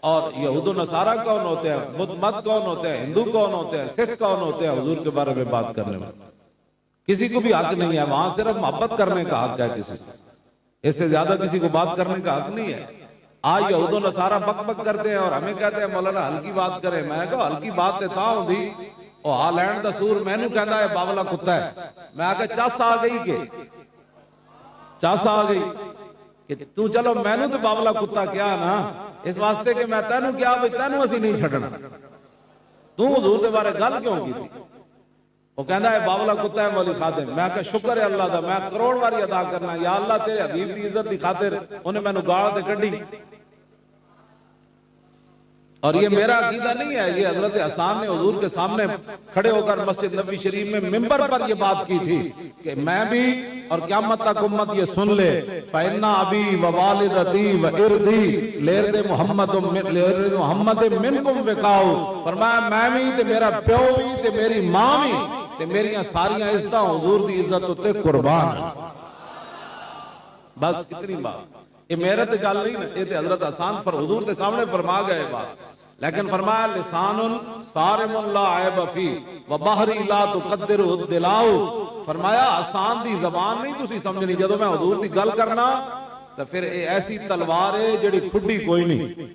اور یہود و نصارہ کون ہوتے ہیں؟ بدھ مت کون ہوتے ہیں؟ ہندو کون ہوتے ہیں؟ سکھ کون ہوتے ہیں؟ حضور کے بارے میں بات کرنے میں۔ کسی کو بھی حق نہیں ہے، وہاں صرف محبت کرنے کا حق ہے کسی کو۔ اس سے زیادہ کسی کو بات کرنے کا حق نہیں ہے۔ آج یہود و نصارہ بک بک کرتے ہیں اور ہمیں کہتے ہیں، مولانا ہلکی بات کریں۔ میں کہا ہلکی بات دیتا ہوں دی او ہالینڈ دا سور، میں نو کہنا ہے، باولا کتا ہے۔ میں آگے چاس آ گئی کہ۔ چاس آ گئی کہ تو چلو، میں نو تو باولا کتا کیا نا؟ اس واسطے کہ میں تینوں کیا بھی تینوں اسی نہیں چھڑنا تو حضور دے بارے گل کیوں کی تھی؟ وہ کہندا ہے، باولا کتا ہے، مولی خادم۔ میں کہ شکر ہے اللہ دا، میں کروڑ واری ادا کرنا۔ یا اللہ تیرے حبیب دی عزت دی خاطر انہیں میں نو گاڑ دے کڈی۔ اور یہ میرا عقیدہ نہیں ہے یہ حضرت حسان نے حضور کے سامنے کھڑے ہو کر مسجد نبی شریف میں ممبر پر یہ بات کی تھی کہ میں بھی اور قیامت تک امت یہ سن لے۔ فَإِنَّ عَبِي وَوَالِدَتِي وَإِرْدِي لِرْدِ محمد لِرْدِ محمد منکم وقاؤ فرمایا میں بھی تے میرا پیو بھی تے میری ماں بھی تے میریاں ساریاں عزتاں حضور دی عزت ہوتے قربان بس کتنی بات۔ یہ میرے تے گل نہیں یہ تے حضرت حسان پر حضور دے سامنے فرما گئے بات۔ لیکن فرمایا لسان صارم لا عیب فی و بحری لا تقدر الدلاؤ۔ فرمایا، آسان دی زبان نہیں تسی سمجھنی جدو میں حضور دی گل کرنا تو پھر اے ایسی تلوار ہے جڑی کھڈی کوئی نہیں۔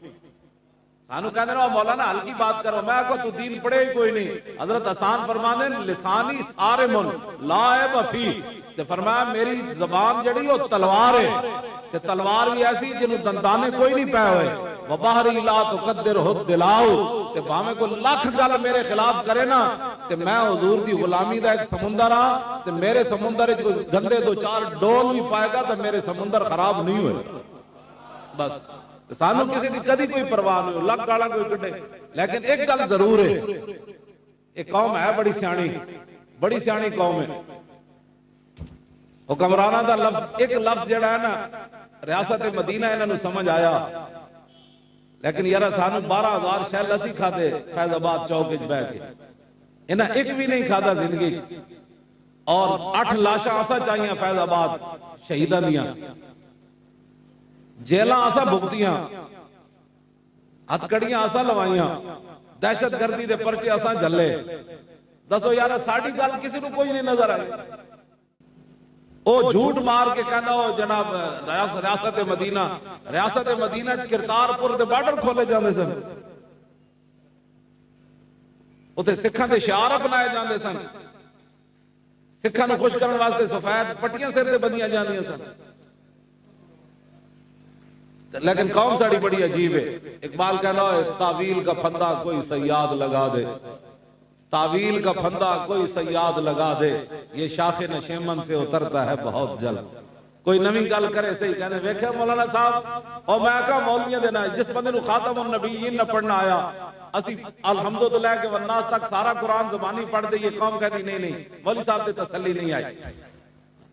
سانو کہنے رہا مولانا، ہلکی بات کرو، میں کو تو دین پڑھے ہی کوئی نہیں۔ حضرت حسان فرمانے لسانی صارم لا عیب فی۔ تے فرمایا، میری زبان جڑی وہ تلوار ہے۔ تے تلوار بھی ایسی جنہوں دندانے کوئی نہیں پہ ہوئے۔ وباہری لا تقدر ہو دلاؤ۔ تے باہمیں کو لاکھ گل میرے خلاف کرے نا، تے میں حضور دی غلامی دا ایک سمندر ہاں تے میرے سمندر جو گندے دو چار ڈول بھی پائے گا، تے میرے سمندر خراب نہیں ہوئے۔ بس سانو کسی دی کدی کوئی پرواہ نہیں ہو لگ گالا کوئی کٹے لیکن ایک گل ضرور ہے۔ ایک قوم ہے بڑی سیانی۔ بڑی سیانی قوم ہے۔ حکمرانہ دا لفظ، ایک لفظ جڑا ہے نا ریاست مدینہ انہوں نے سمجھ آیا۔ لیکن یارا سانو بارہ ہزار شہل اسی کھاتے فیض آباد چوک بہ کے انہیں ایک بھی نہیں کھاتا زندگی اور اٹھ لاشا آسا چاہیے فیض آباد شہیدہ دیا جیلہ آسا بھگتیاں ہتکڑیاں آسا لوائیاں۔ دہشت گردی دے پرچے آسا جلے دسو یارا ساڑھی گل کسی کو کوئی نہیں نظر آئے او جھوٹ مار کے کہنا ہو جناب، ریاست مدینہ ریاست مدینہ کرتار پور دے بارڈر کھولے جاندے سن۔ اتنے سکھاں دے شعار اپنائے جاندے سن۔ سکھاں نو خوش کرنے واسطے سفید پٹیاں سر دے بندیاں جاندیاں سن۔ لیکن قوم ساڑی بڑی عجیب ہے۔ اقبال کہنا ہو تعویل کا پھندہ کوئی سیاد لگا دے۔ تعویل کا پھندا کوئی سیاد لگا دے، یہ شاخ نشیمن سے اترتا ہے بہت جلد۔ کوئی نمی گل کرے صحیح کہنے، ویکھے مولانا صاحب، اور میں کہا مولویاں دینا ہے جس بندے نو خاتم النبیین نہ پڑھنا آیا، اسی الحمدللہ کے والناس تک سارا قرآن زبانی پڑھ دے، یہ قوم کہتی، نہیں نہیں مولی صاحب دے تسلی نہیں آئی۔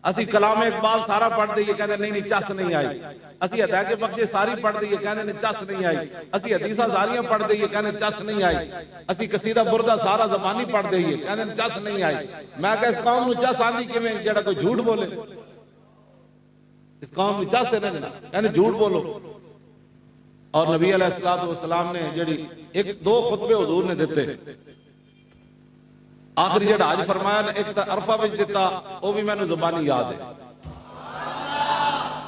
اسی کلام اقبال سارا پڑھ دے یہ کہنے نہیں نہیں چس نہیں آئی۔ اسی ہدایت کے بخشے ساری پڑھ دے یہ کہنے نہیں چس نہیں آئی۔ اسی حدیثہ ساریاں پڑھ دے یہ کہنے چس نہیں آئی۔ اسی قصیدہ بردہ سارا زبانی پڑھ دے یہ کہنے چس نہیں آئی۔ میں کہ اس قوم نو چس آندی کہ میں جڑا کوئی جھوٹ بولے۔ اس قوم نو چس نہیں کہنے جھوٹ بولو۔ اور نبی علیہ السلام نے جڑی ایک دو خطبے حضور نے دیتے۔ آخری جڑا آج فرمایا نے، ایک عرفہ بچ دیتا، وہ بھی میں نے زبانی یاد ہے۔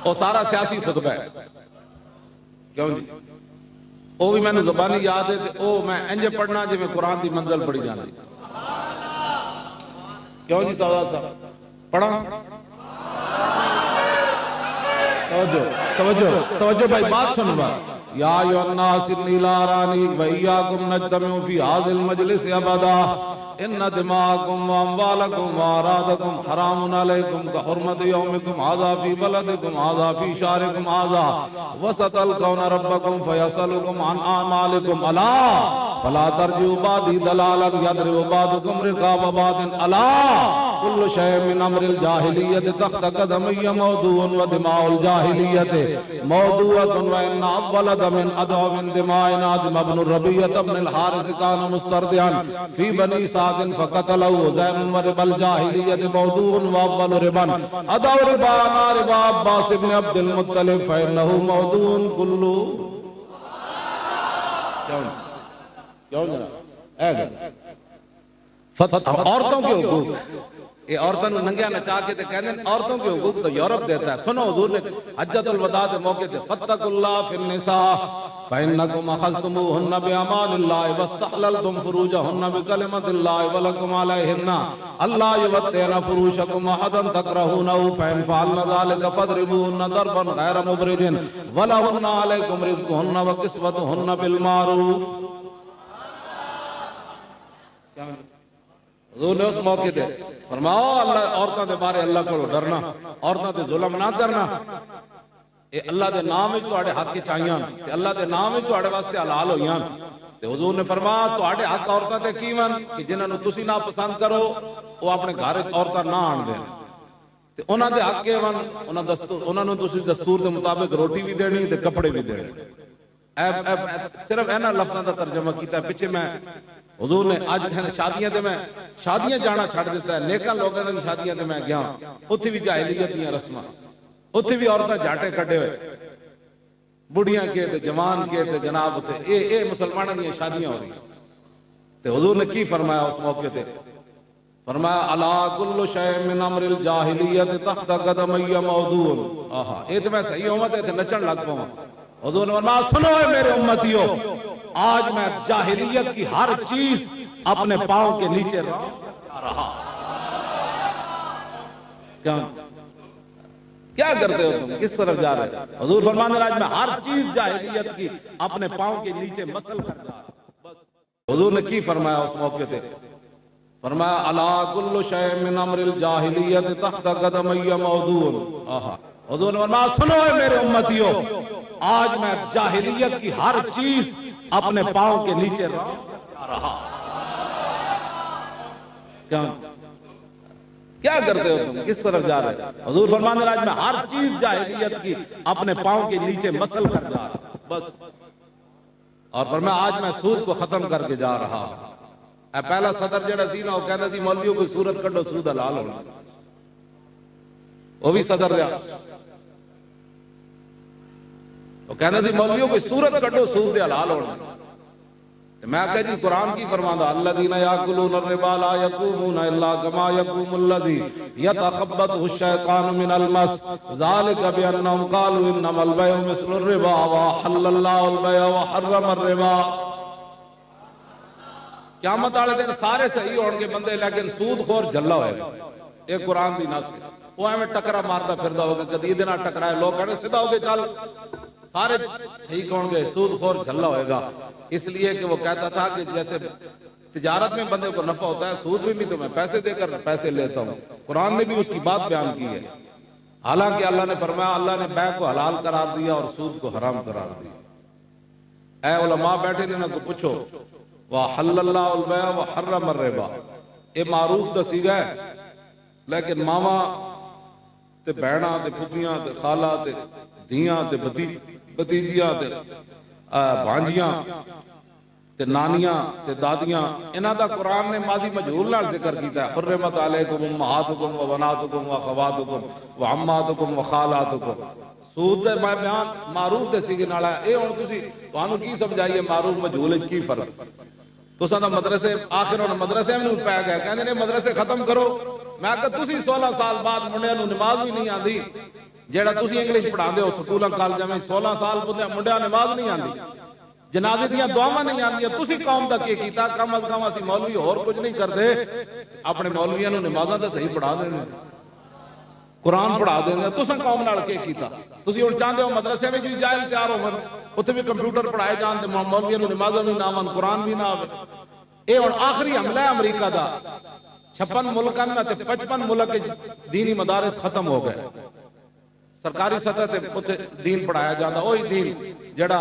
وہ سارا سیاسی خطبہ ہے۔ کیوں جی؟ وہ بھی میں نے زبانی یاد ہے وہ میں انجے پڑھنا جی میں قرآن دی منزل پڑھی جانا۔ کیوں جی سودا صاحب پڑھا توجہ توجہ توجہ بھائی، بات سن بات یا ایو الناس انی لا رانی و ایاکم نجتمع فی هذا المجلس ابدا ان دماءکم و اموالکم حرام علیکم کحرمت یومکم هذا فی بلدکم هذا فی شارکم هذا القون ربکم فیصلکم عن اعمالکم الا فلا ترجعوا بعدی دلالا یضرب بعضکم رقاب بعض. الا كل شيء من امر الجاهليه تحت قدمي موضوع ودماء الجاهليه موضوعه وان اول من ادعو من دمائنا دم ابن الربية ابن الحارس كان مستردعا في بني سعد فقتلوا زين ورب الجاهلية موضوع وأول ربا. ادعو ربانا ربا عباس بن عبد المطلب فإنه موضوع كله کیوں کیوں جناب عورتوں کے حقوق۔ یہ عورتوں نے ننگیا نچا کے کہنے عورتوں کے حقوق تو یورپ دیتا ہے۔ سنو حضور نے حجت الوداع کے موقع تے فتق اللہ فی النساء فإنکم اخذتموہن بیامان اللہ واستحللتم فروجہن بکلمت اللہ ولکم علیہن اللہ یوتین فروشکم احدا تکرہونہو فإن فعلن ذالک فضربوہن ضربا غیر مبرجن ولہن علیکم رزقہن وقسوتہن بالمعروف۔ کیا حضور نے اس موقع دے فرماؤ اللہ عورتوں دے بارے اللہ کو ڈرنا، عورتوں دے ظلم نہ کرنا۔ اے اللہ دے نام وچ تواڈے حق کی چاہیاں تے اللہ دے نام وچ تواڈے واسطے حلال ہویاں تے حضور نے فرمایا، تواڈے حق عورتاں تے کی ون؟ کہ جنہاں نو تسی نہ پسند کرو وہ اپنے گھر وچ عورتاں نہ آن دین۔ تے انہاں دے حق کے ون؟ انہاں دستور، انہاں نو تسی دستور دے مطابق روٹی بھی دینی، تے کپڑے بھی دینے صرف اینا لفظاں دا ترجمہ کیتا ہے، پیچھے میں حضور نے آج کہنے شادیاں دے میں شادیاں جانا چھڑ دیتا ہے، نیکاں لوگوں نے شادیاں دے میں گیا ہاں۔ اتھی بھی جاہلیت دیاں رسماں۔ اتھی بھی عورتیں جھاٹے کھڑے ہوئے۔ بڑیاں کے تے جوان کے تے جناب تے اے اے مسلمانوں دی شادیاں ہو رہی تے حضور نے کی فرمایا اس موقع تے؟ فرمایا، الا کل شے من امر الجاہلیت تحت قدم موضوع. آہا، اے تے میں صحیح ہوں تے نچن لگ پاواں حضور نے فرمایا، سنو اے میرے امتیو، آج میں جاہلیت کی ہر چیز اپنے پاؤں کے نیچے رہا کیا کیا کرتے ہو تم؟ کس طرف جا رہے حضور فرمان راج میں ہر چیز جاہلیت کی اپنے پاؤں کے نیچے مسل کر رہا حضور نے کی فرمایا اس موقع تے فرمایا، الا کل شے من امر الجاہلیت تحت قدم موضوع۔ آہا۔ حضور نے فرمایا، سنو اے میرے امتیو آج میں جاہلیت کی ہر چیز اپنے پاؤں کے نیچے رہا کیا کرتے ہو تم؟ کس طرف جا رہے حضور فرمان راج میں ہر چیز جاہلیت کی اپنے پاؤں کے نیچے مسل کر جا رہا بس۔ اور فرمایا، آج میں سود کو ختم کر کے جا رہا اے پہلا صدر جڑا سی نا، وہ کہتا سی، مولویوں کو سورت کڈو سود حلال ہونا۔ وہ بھی صدر رہا وہ کہنا سی مولویوں کوئی صورت کٹو سود دے حلال ہونا میں کہا جی قرآن کی فرمانا الذین یاکلون الربا لا یقومون الا کما یقوم الذی یتخبطه الشیطان من المس۔ ذالک بانهم قالوا انما البيع مثل الربا وحل الله البيع وحرم الربا۔ قیامت والے دن سارے صحیح ہون گے بندے، لیکن سود خور جھلا ہوئے گا۔ ایک قرآن دی نص۔ وہ ایویں ٹکرا مارتا پھردا ہوگا، کدی دے نال ٹکرائے، لوگ کہنے، سیدھا ہو کے چل۔ سارے ٹھیک ہوں گے؟ سود خور جھلا ہوئے گا۔ اس لیے کہ وہ کہتا تھا کہ جیسے تجارت میں بندے کو نفع ہوتا ہے، سود میں بھی تو میں پیسے دے کر پیسے لیتا ہوں۔ قرآن نے بھی اس کی بات بیان کی ہے۔ حالانکہ اللہ نے فرمایا، اللہ نے بے کو حلال قرار دیا اور سود کو حرام قرار دیا۔ اے علماء، بیٹھے نے کو پوچھو۔ وَحَلَّ اللَّهُ الْبَيْعَ وَحَرَّمَ الرِّبَا۔ یہ معروف دا سیگا ہے، لیکن ماما تے بہنا تے پھپیاں تے خالہ تے دیاں تے بدی بتیجیاں تے بھانجیاں تے نانیاں تے دادیاں انہاں دا قرآن نے ماضی مجہول نال ذکر کیتا ہے حرمت علیکم امہاتکم و بناتکم و خواتکم و عماتکم و خالاتکم سود دے میں بیان معروف دے سیگے نال ہے اے ہن تسی تانوں کی سمجھائیے معروف مجہول وچ کی فرق تساں دا مدرسے آخر ہن مدرسے میں پے گئے کہندے نے مدرسے ختم کرو میں کہ تسی 16 سال بعد منڈیاں نوں نماز بھی نہیں آندی جیڑا تسی انگلش پڑھا دے ہو سکولاں کالجاں میں 16 سال منڈیاں نماز نہیں آندی جنازے دیاں دعاواں نہیں آندیاں تسی قوم دا کی کیتا کم از کم اسی مولوی اور کچھ نہیں کردے اپنے مولویاں نوں نمازاں تے صحیح پڑھا دینے قرآن پڑھا دینے تساں قوم نال کی کیتا تسی ہن چاہندے ہو مدرسے میں جو جاہل تیار ہون اوتھے بھی کمپیوٹر پڑھائے جان تے مولویاں نوں نمازاں بھی نہ آون قرآن بھی نہ آوے اے ہن آخری حملہ ہے امریکہ دا چھپن ملکاں تے پچپن ملک دینی مدارس ختم ہو گئے سرکاری سطح تے اتنے دین پڑھایا جاتا وہی دین جڑا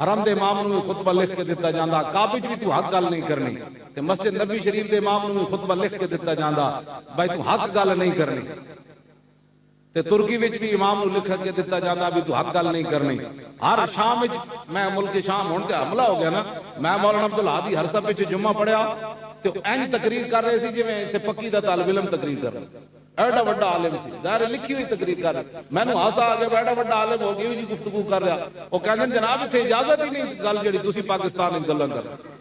حرم دے امام نو خطبہ لکھ کے دیتا جاندا کعبے بھی تو حق گل نہیں کرنی تے مسجد نبی شریف دے امام نو خطبہ لکھ کے دیتا جاندا بھائی تو حق گل نہیں کرنی تے ترکی وچ بھی امام نو لکھ کے دیتا جاندا بھی تو حق گل نہیں کرنی ہر شام وچ میں ملک شام ہون تے حملہ ہو گیا نا میں مولانا عبدالہادی ہر سب وچ جمعہ پڑھیا تے اینج تقریر کر رہے سی جویں تے پکی دا طالب علم تقریر کر رہا ਐਡਾ ਵੱਡਾ ਆਲਮ ਸੀ। ਜ਼ਾਹਿਰ ਲਿਖੀ ਹੋਈ ਤਕਰੀਰ ਕਰ ਮੈਨੂੰ ਹਾਸਾ ਆ ਗਿਆ ਐਡਾ ਵੱਡਾ ਆਲਮ ਹੋ ਗਿਆ ਜੀ ਗੁਫ਼ਤਗੂ ਕਰ ਰਿਹਾ। ਉਹ ਕਹਿੰਦੇ ਜਨਾਬ, ਇੱਥੇ ਇਜਾਜ਼ਤ ਹੀ ਨਹੀਂ ਗੱਲ ਜਿਹੜੀ ਤੁਸੀਂ ਪਾਕਿਸਤਾਨ ਵਿੱਚ ਗੱਲਾਂ ਕਰ ਰਹੇ